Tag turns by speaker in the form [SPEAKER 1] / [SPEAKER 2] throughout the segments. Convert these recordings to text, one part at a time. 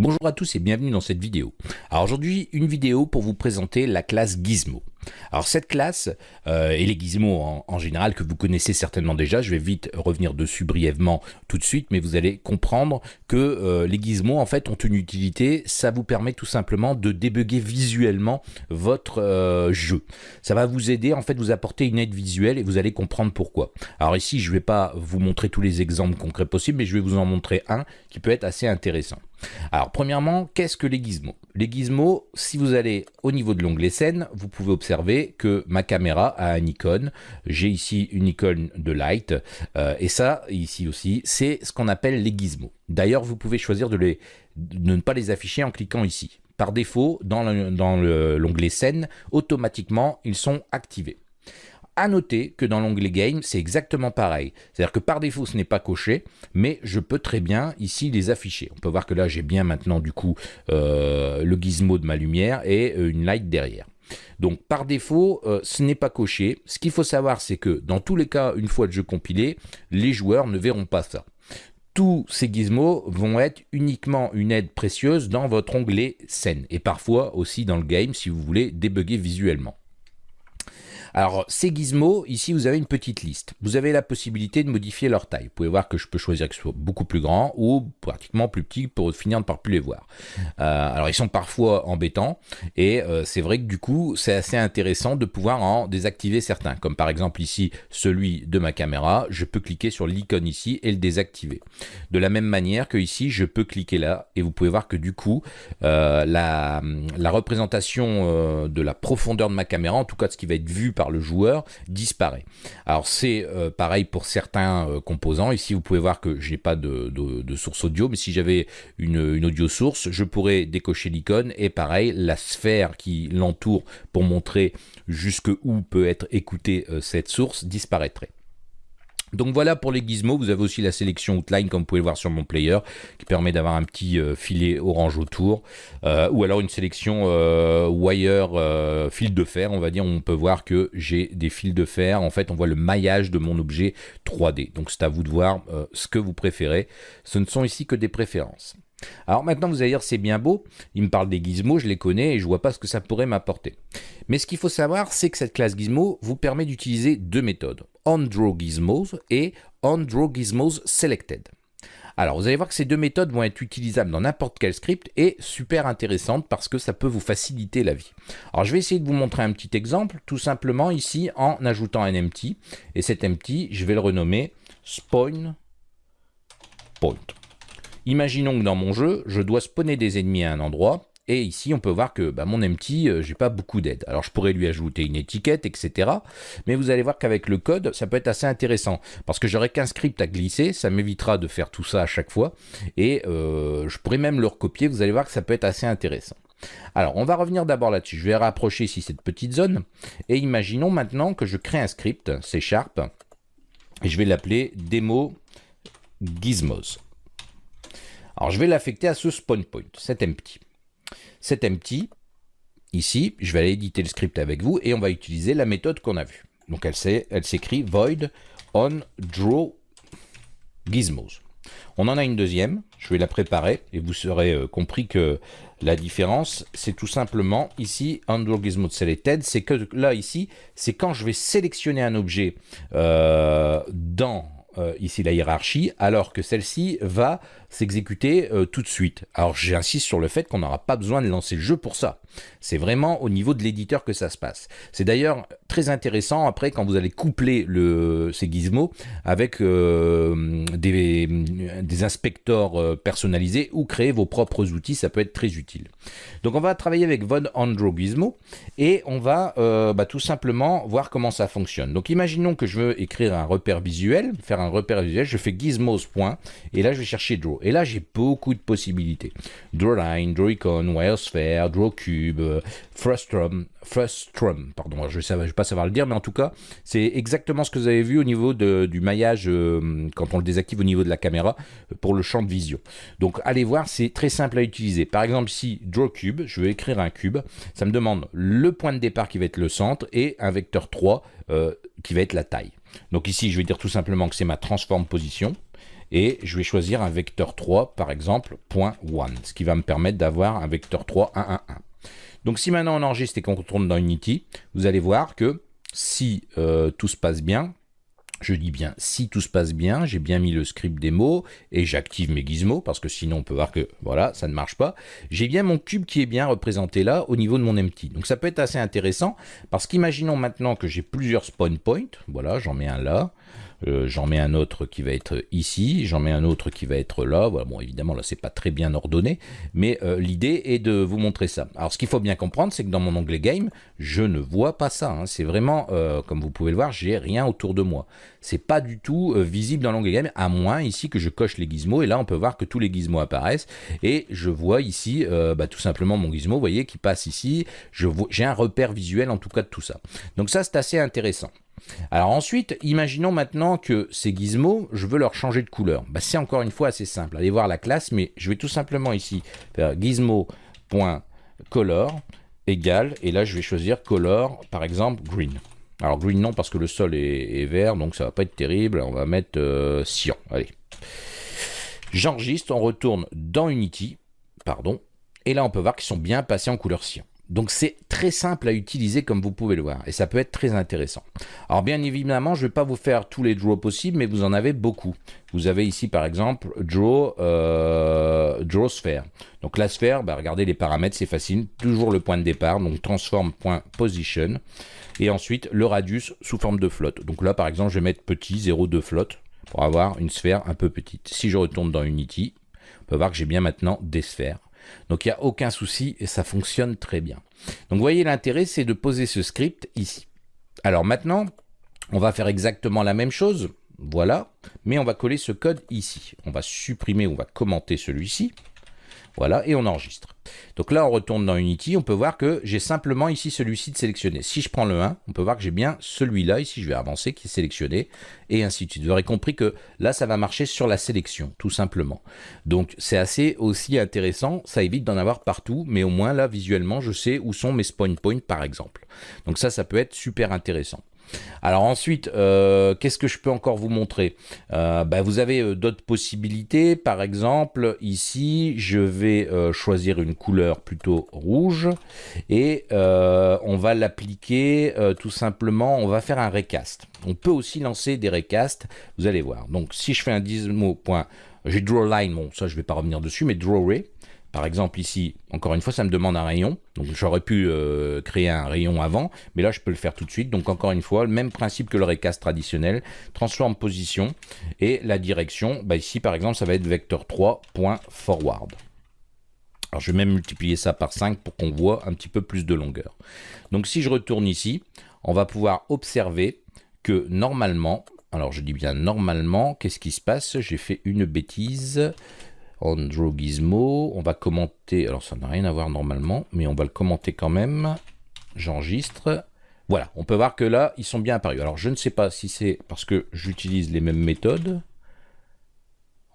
[SPEAKER 1] Bonjour à tous et bienvenue dans cette vidéo. Alors aujourd'hui, une vidéo pour vous présenter la classe Gizmo. Alors cette classe, euh, et les gizmos en, général que vous connaissez certainement déjà, je vais vite revenir dessus brièvement tout de suite, mais vous allez comprendre que euh, les gizmos en fait ont une utilité, ça vous permet tout simplement de débugger visuellement votre euh, jeu. Ça va vous aider en fait, vous apporter une aide visuelle et vous allez comprendre pourquoi. Alors ici, je ne vais pas vous montrer tous les exemples concrets possibles, mais je vais vous en montrer un qui peut être assez intéressant. Alors premièrement, qu'est-ce que les gizmos? Les gizmos, si vous allez au niveau de l'onglet scène, vous pouvez observer que ma caméra a un icône. J'ai ici une icône de light euh, et ça, ici aussi, c'est ce qu'on appelle les gizmos. D'ailleurs, vous pouvez choisir de, les, de ne pas les afficher en cliquant ici. Par défaut, dans l'onglet scène, automatiquement, ils sont activés. À noter que dans l'onglet Game, c'est exactement pareil. C'est-à-dire que par défaut, ce n'est pas coché, mais je peux très bien ici les afficher. On peut voir que là, j'ai bien maintenant du coup euh, le gizmo de ma lumière et euh, une light derrière. Donc par défaut, euh, ce n'est pas coché. Ce qu'il faut savoir, c'est que dans tous les cas, une fois le jeu compilé, les joueurs ne verront pas ça. Tous ces gizmos vont être uniquement une aide précieuse dans votre onglet scène et parfois aussi dans le game si vous voulez débugger visuellement. Alors, ces gizmos, ici, vous avez une petite liste. Vous avez la possibilité de modifier leur taille. Vous pouvez voir que je peux choisir que ce soit beaucoup plus grand ou pratiquement plus petit pour finir par plus les voir. Euh, alors, ils sont parfois embêtants et euh, c'est vrai que du coup, c'est assez intéressant de pouvoir en désactiver certains. Comme par exemple ici, celui de ma caméra, je peux cliquer sur l'icône ici et le désactiver. De la même manière que ici, je peux cliquer là et vous pouvez voir que du coup, euh, la, la, représentation de la profondeur de ma caméra, en tout cas de ce qui va être vu le joueur disparaît. Alors c'est euh, pareil pour certains euh, composants. Ici vous pouvez voir que je n'ai pas de, source audio, mais si j'avais une, audio source, je pourrais décocher l'icône et pareil, la sphère qui l'entoure pour montrer jusque où peut être écoutée euh, cette source disparaîtrait. Donc voilà pour les gizmos, vous avez aussi la sélection outline comme vous pouvez le voir sur mon player qui permet d'avoir un petit euh, filet orange autour. Euh, ou alors une sélection euh, wire fil de fer on va dire. On peut voir que j'ai des fils de fer. En fait on voit le maillage de mon objet 3D donc c'est à vous de voir ce que vous préférez. Ce ne sont ici que des préférences. Alors maintenant vous allez dire c'est bien beau, il me parle des gizmos, je les connais et je vois pas ce que ça pourrait m'apporter. Mais ce qu'il faut savoir c'est que cette classe gizmo vous permet d'utiliser deux méthodes, onDrawGizmos et onDrawGizmos Selected. Alors vous allez voir que ces deux méthodes vont être utilisables dans n'importe quel script et super intéressantes parce que ça peut vous faciliter la vie. Alors je vais essayer de vous montrer un petit exemple tout simplement ici en ajoutant un empty et cet empty je vais le renommer spawn point. Imaginons que dans mon jeu, je dois spawner des ennemis à un endroit, et ici, on peut voir que bah, mon empty, euh, j'ai pas beaucoup d'aide. Alors, je pourrais lui ajouter une étiquette, etc. Mais vous allez voir qu'avec le code, ça peut être assez intéressant. Parce que j'aurai qu'un script à glisser, ça m'évitera de faire tout ça à chaque fois. Et euh, je pourrais même le recopier, vous allez voir que ça peut être assez intéressant. Alors, on va revenir d'abord là-dessus. Je vais rapprocher ici cette petite zone. Et imaginons maintenant que je crée un script, C Sharp, et je vais l'appeler Demo Gizmos. Alors je vais l'affecter à ce spawn point, cet empty. Cet empty, ici, je vais aller éditer le script avec vous et on va utiliser la méthode qu'on a vue. Donc elle s'écrit void on. On en a une deuxième, je vais la préparer et vous serez euh, compris que la différence, c'est tout simplement ici, gizmos selected, c'est que là, ici, c'est quand je vais sélectionner un objet euh, dans euh, ici la hiérarchie, alors que celle-ci va s'exécuter euh, tout de suite. Alors j'insiste sur le fait qu'on n'aura pas besoin de lancer le jeu pour ça. C'est vraiment au niveau de l'éditeur que ça se passe. C'est d'ailleurs très intéressant après quand vous allez coupler le, ces gizmos avec euh, des, inspecteurs personnalisés ou créer vos propres outils, ça peut être très utile. Donc on va travailler avec Von Andro Gizmo et on va bah, tout simplement voir comment ça fonctionne. Donc imaginons que je veux écrire un repère visuel, faire un repère visuel, je fais gizmos et là je vais chercher draw. Et là j'ai beaucoup de possibilités. Drawline, drawicon, wiresphere, drawcube, frustrum, frustrum, pardon, je ne vais pas savoir le dire, mais en tout cas, c'est exactement ce que vous avez vu au niveau du maillage, euh, quand on le désactive au niveau de la caméra, pour le champ de vision. Donc allez voir, c'est très simple à utiliser. Par exemple ici, drawcube, je vais écrire un cube, ça me demande le point de départ qui va être le centre, et un vecteur 3 euh, qui va être la taille. Donc ici, je vais dire tout simplement que c'est ma transform position. Et je vais choisir un vecteur 3, par exemple, point .1, ce qui va me permettre d'avoir un vecteur 3, 1, 1, 1. Donc si maintenant on enregistre et qu'on retourne dans Unity, vous allez voir que si euh, tout se passe bien, je dis bien si tout se passe bien, j'ai bien mis le script démo et j'active mes gizmos parce que sinon on peut voir que voilà, ça ne marche pas. J'ai bien mon cube qui est bien représenté là au niveau de mon empty. Donc ça peut être assez intéressant parce qu'imaginons maintenant que j'ai plusieurs spawn points, voilà, j'en mets un là, euh, j'en mets un autre qui va être ici, j'en mets un autre qui va être là. Voilà, bon, évidemment, là, c'est pas très bien ordonné, mais euh, l'idée est de vous montrer ça. Alors, ce qu'il faut bien comprendre, c'est que dans mon onglet Game, je ne vois pas ça. Hein. C'est vraiment, euh, comme vous pouvez le voir, j'ai rien autour de moi. C'est pas du tout visible dans l'onglet Game, à moins ici que je coche les gizmos, et là, on peut voir que tous les gizmos apparaissent, et je vois ici, bah, tout simplement mon gizmo, vous voyez, qui passe ici. J'ai un repère visuel, en tout cas, de tout ça. Donc ça, c'est assez intéressant. Alors ensuite, imaginons maintenant que ces gizmos, je veux leur changer de couleur. Bah, c'est encore une fois assez simple. Allez voir la classe, mais je vais tout simplement ici faire gizmo.color égale, et là je vais choisir color, par exemple, green. Alors green non, parce que le sol est, vert, donc ça va pas être terrible. On va mettre euh, cyan. Allez. J'enregistre, on retourne dans Unity, pardon, et là on peut voir qu'ils sont bien passés en couleur cyan. Donc c'est très simple à utiliser comme vous pouvez le voir et ça peut être très intéressant. Alors bien évidemment je ne vais pas vous faire tous les draws possibles mais vous en avez beaucoup. Vous avez ici par exemple draw, euh, draw. Donc la sphère, bah, regardez les paramètres c'est facile, toujours le point de départ donc transform.position et ensuite le radius sous forme de flotte. Donc là par exemple je vais mettre petit 0,2 flotte pour avoir une sphère un peu petite. Si je retourne dans Unity, on peut voir que j'ai bien maintenant des sphères donc il n'y a aucun souci et ça fonctionne très bien. Donc vous voyez l'intérêt c'est de poser ce script ici. Alors maintenant on va faire exactement la même chose, voilà, mais on va coller ce code ici. On va supprimer, on va commenter celui-ci. Voilà, et on enregistre. Donc là, on retourne dans Unity, on peut voir que j'ai simplement ici celui-ci de sélectionné. Si je prends le 1, on peut voir que j'ai bien celui-là, ici je vais avancer, qui est sélectionné, et ainsi de suite. Vous aurez compris que là, ça va marcher sur la sélection, tout simplement. Donc c'est assez aussi intéressant, ça évite d'en avoir partout, mais au moins là, visuellement, je sais où sont mes spawn points, par exemple. Donc ça, ça peut être super intéressant. Alors ensuite, euh, qu'est-ce que je peux encore vous montrer? Euh, bah, Vous avez euh, d'autres possibilités. Par exemple, ici, je vais choisir une couleur plutôt rouge et on va l'appliquer tout simplement, on va faire un recast. On peut aussi lancer des recasts, vous allez voir. Donc si je fais un dismo point, j'ai draw line, bon ça je vais pas revenir dessus, mais draw ray, par exemple ici, encore une fois, ça me demande un rayon. Donc j'aurais pu euh, créer un rayon avant, mais là je peux le faire tout de suite. Donc encore une fois, le même principe que le recast traditionnel. Transforme position et la direction. Bah, ici par exemple, ça va être vecteur 3.forward. Alors je vais même multiplier ça par 5 pour qu'on voit un petit peu plus de longueur. Donc si je retourne ici, on va pouvoir observer que normalement, alors je dis bien normalement, qu'est-ce qui se passe? J'ai fait une bêtise on draw gizmo, on va commenter, alors ça n'a rien à voir normalement, mais on va le commenter quand même, j'enregistre, voilà, on peut voir que là, ils sont bien apparus. Alors je ne sais pas si c'est parce que j'utilise les mêmes méthodes,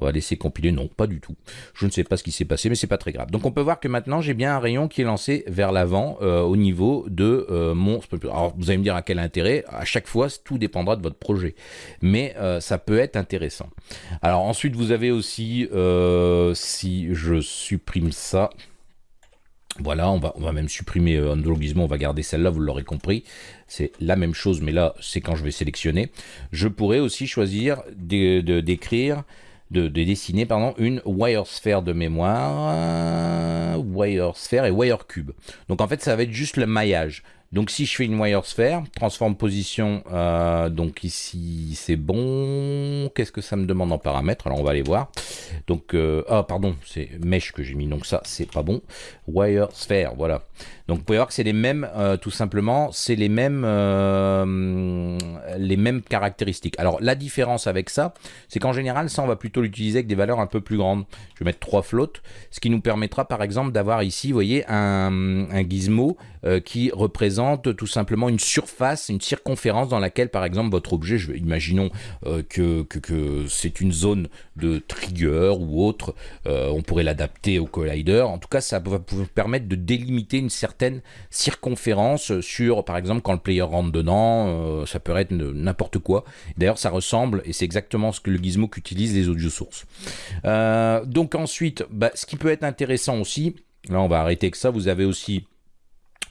[SPEAKER 1] on va laisser compiler. Non, pas du tout. Je ne sais pas ce qui s'est passé, mais c'est pas très grave. Donc on peut voir que maintenant j'ai bien un rayon qui est lancé vers l'avant euh, au niveau de euh, mon... Alors vous allez me dire à quel intérêt. À chaque fois, tout dépendra de votre projet. Mais euh, ça peut être intéressant. Alors ensuite, vous avez aussi, si je supprime ça, voilà, on va, on va même supprimer euh, on va garder celle-là, vous l'aurez compris. C'est la même chose, mais là, c'est quand je vais sélectionner. Je pourrais aussi choisir d'écrire de, dessiner pardon, une wire sphere de mémoire, wire sphere et wire cube. Donc en fait, ça va être juste le maillage. Donc si je fais une wire sphere, transforme position, euh, donc ici c'est bon. Qu'est-ce que ça me demande en paramètres? Alors on va aller voir. Donc, euh, ah pardon, c'est mesh que j'ai mis, donc ça c'est pas bon. Wire sphere, voilà. Donc vous pouvez voir que c'est les mêmes, euh, tout simplement, c'est les mêmes, les mêmes caractéristiques. Alors la différence avec ça, c'est qu'en général, ça on va plutôt l'utiliser avec des valeurs un peu plus grandes. Je vais mettre trois flottes, ce qui nous permettra par exemple d'avoir ici, vous voyez, un, un gizmo qui représente tout simplement une surface, une circonférence dans laquelle, par exemple, votre objet, je, imaginons euh, que, que, c'est une zone de trigger ou autre, euh, on pourrait l'adapter au collider. En tout cas, ça va vous permettre de délimiter une certaine circonférence sur, par exemple, quand le player rentre dedans, euh, ça peut être n'importe quoi. D'ailleurs, ça ressemble, et c'est exactement ce que le gizmo qu'utilisent les audio sources. donc ensuite, bah, ce qui peut être intéressant aussi, là on va arrêter avec ça, vous avez aussi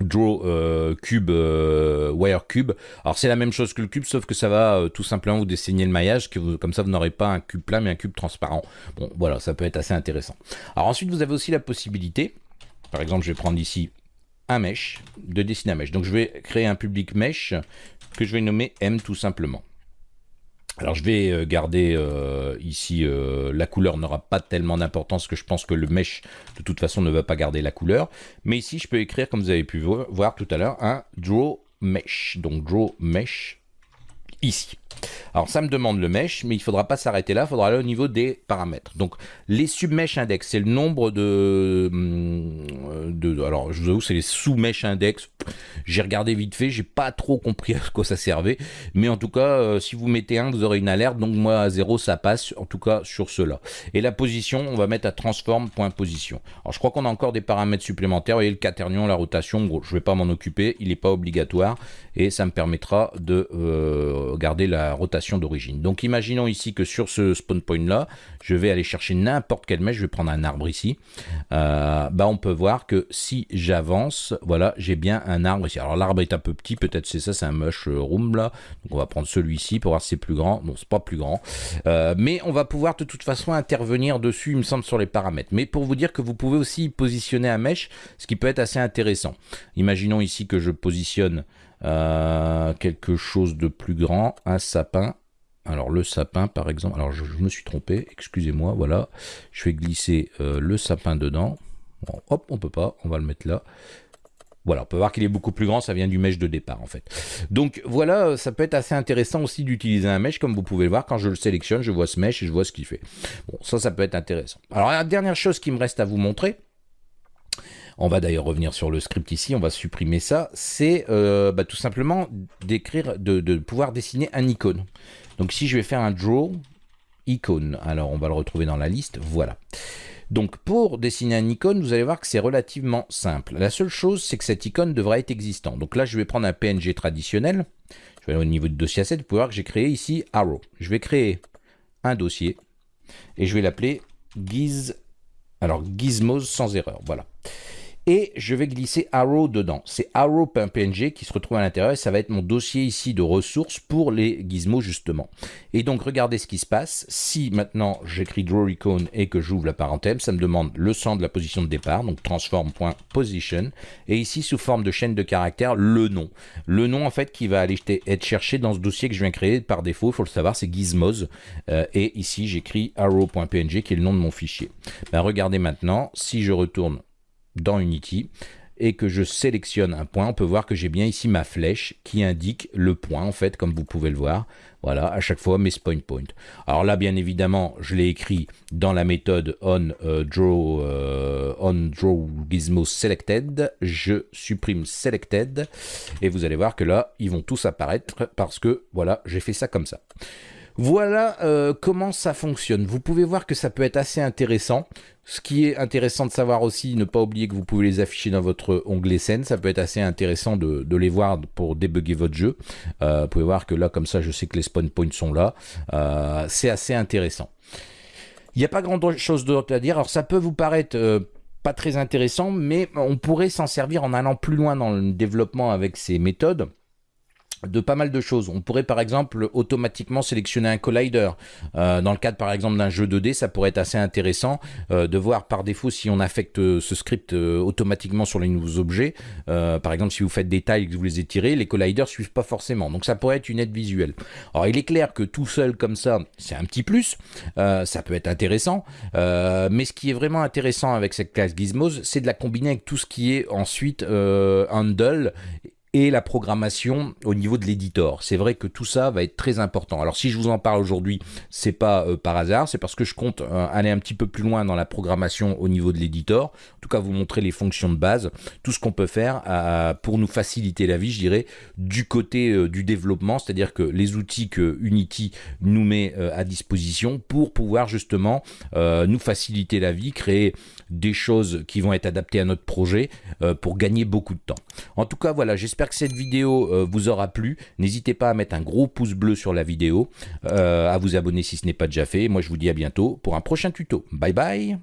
[SPEAKER 1] Draw euh, Cube, euh, Wire Cube. Alors c'est la même chose que le cube, sauf que ça va euh, tout simplement vous dessiner le maillage, que comme ça vous n'aurez pas un cube plat, mais un cube transparent. Bon, voilà, ça peut être assez intéressant. Alors ensuite, vous avez aussi la possibilité, par exemple, je vais prendre ici un mesh, de dessiner un mesh. Donc je vais créer un public mesh que je vais nommer M tout simplement. Alors je vais euh, garder euh, ici, euh, la couleur n'aura pas tellement d'importance que je pense que le mesh de toute façon ne va pas garder la couleur. Mais ici je peux écrire comme vous avez pu voir tout à l'heure un draw mesh. Donc draw mesh ici. Alors ça me demande le mesh, mais il ne faudra pas s'arrêter là, il faudra aller au niveau des paramètres. Donc les submesh index, c'est le nombre de, hum, de, alors je vous avoue c'est les sous-mesh index. J'ai regardé vite fait, j'ai pas trop compris à quoi ça servait, mais en tout cas euh, si vous mettez un, vous aurez une alerte. Donc moi à 0 ça passe, en tout cas sur cela. Et la position, on va mettre à transform.position. Alors je crois qu'on a encore des paramètres supplémentaires. Vous voyez le quaternion, la rotation, bon, je vais pas m'en occuper, il n'est pas obligatoire et ça me permettra de euh, garder la rotation d'origine. Donc imaginons ici que sur ce spawn point là, je vais aller chercher n'importe quel mèche, je vais prendre un arbre ici, euh, bah on peut voir que si j'avance, voilà, j'ai bien un arbre ici. Alors l'arbre est un peu petit, peut-être c'est ça, c'est un mush room là, donc on va prendre celui-ci pour voir si c'est plus grand, bon c'est pas plus grand, euh, mais on va pouvoir de toute façon intervenir dessus, il me semble, sur les paramètres. Mais pour vous dire que vous pouvez aussi positionner un mesh, ce qui peut être assez intéressant. Imaginons ici que je positionne euh, quelque chose de plus grand, un sapin. Alors le sapin par exemple, alors je, me suis trompé, excusez-moi, voilà, je vais glisser euh, le sapin dedans. hop, on peut pas, on va le mettre là. Voilà, on peut voir qu'il est beaucoup plus grand, ça vient du mèche de départ en fait. Donc voilà, ça peut être assez intéressant aussi d'utiliser un mèche, comme vous pouvez le voir, quand je le sélectionne, je vois ce mèche et je vois ce qu'il fait. Bon, ça, ça peut être intéressant. Alors la dernière chose qui me reste à vous montrer, on va d'ailleurs revenir sur le script ici, on va supprimer ça, c'est euh, bah, tout simplement d'écrire, de, pouvoir dessiner un icône. Donc si je vais faire un draw icône, alors on va le retrouver dans la liste, voilà. Donc pour dessiner un icône, vous allez voir que c'est relativement simple. La seule chose, c'est que cette icône devra être existante. Donc là, je vais prendre un PNG traditionnel. Je vais aller au niveau du dossier asset. Vous pouvez voir que j'ai créé ici Arrow. Je vais créer un dossier et je vais l'appeler Giz... Alors Gizmos sans erreur, voilà et je vais glisser arrow dedans. C'est arrow.png qui se retrouve à l'intérieur et ça va être mon dossier ici de ressources pour les gizmos justement. Et donc regardez ce qui se passe. Si maintenant j'écris drawIcon et que j'ouvre la parenthèse, ça me demande le centre de la position de départ, donc transform.position, et ici sous forme de chaîne de caractères, le nom. Le nom en fait qui va aller être cherché dans ce dossier que je viens créer par défaut, il faut le savoir, c'est gizmos. Euh, et ici j'écris arrow.png qui est le nom de mon fichier. Ben, regardez maintenant, si je retourne dans Unity et que je sélectionne un point, on peut voir que j'ai bien ici ma flèche qui indique le point, en fait, comme vous pouvez le voir. Voilà, à chaque fois mes spawn points. Alors là, bien évidemment, je l'ai écrit dans la méthode on euh, euh, gizmo selected. Je supprime selected et vous allez voir que là, ils vont tous apparaître parce que voilà, j'ai fait ça comme ça. Voilà euh, comment ça fonctionne. Vous pouvez voir que ça peut être assez intéressant. Ce qui est intéressant de savoir aussi, ne pas oublier que vous pouvez les afficher dans votre onglet scène. Ça peut être assez intéressant de, les voir pour débugger votre jeu. Euh, vous pouvez voir que là, comme ça, je sais que les spawn points sont là. Euh, c'est assez intéressant. Il n'y a pas grand chose d'autre à dire. Alors ça peut vous paraître pas très intéressant, mais on pourrait s'en servir en allant plus loin dans le développement avec ces méthodes de pas mal de choses. On pourrait par exemple automatiquement sélectionner un collider. Euh, dans le cadre par exemple d'un jeu 2D, ça pourrait être assez intéressant euh, de voir par défaut si on affecte euh, ce script automatiquement sur les nouveaux objets. par exemple, si vous faites des tailles et que vous les étirez, les colliders suivent pas forcément. Donc ça pourrait être une aide visuelle. Alors il est clair que tout seul comme ça, c'est un petit plus. ça peut être intéressant. mais ce qui est vraiment intéressant avec cette classe Gizmos, c'est de la combiner avec tout ce qui est ensuite handle et la programmation au niveau de l'éditeur. C'est vrai que tout ça va être très important. Alors si je vous en parle aujourd'hui, c'est pas euh, par hasard, c'est parce que je compte euh, aller un petit peu plus loin dans la programmation au niveau de l'éditeur. En tout cas, vous montrer les fonctions de base, tout ce qu'on peut faire euh, pour nous faciliter la vie, je dirais, du côté du développement, c'est-à-dire que les outils que Unity nous met à disposition pour pouvoir justement nous faciliter la vie, créer des choses qui vont être adaptées à notre projet pour gagner beaucoup de temps. En tout cas, voilà, j'espère J'espère que cette vidéo euh, vous aura plu. N'hésitez pas à mettre un gros pouce bleu sur la vidéo, euh, à vous abonner si ce n'est pas déjà fait. Moi, je vous dis à bientôt pour un prochain tuto. Bye bye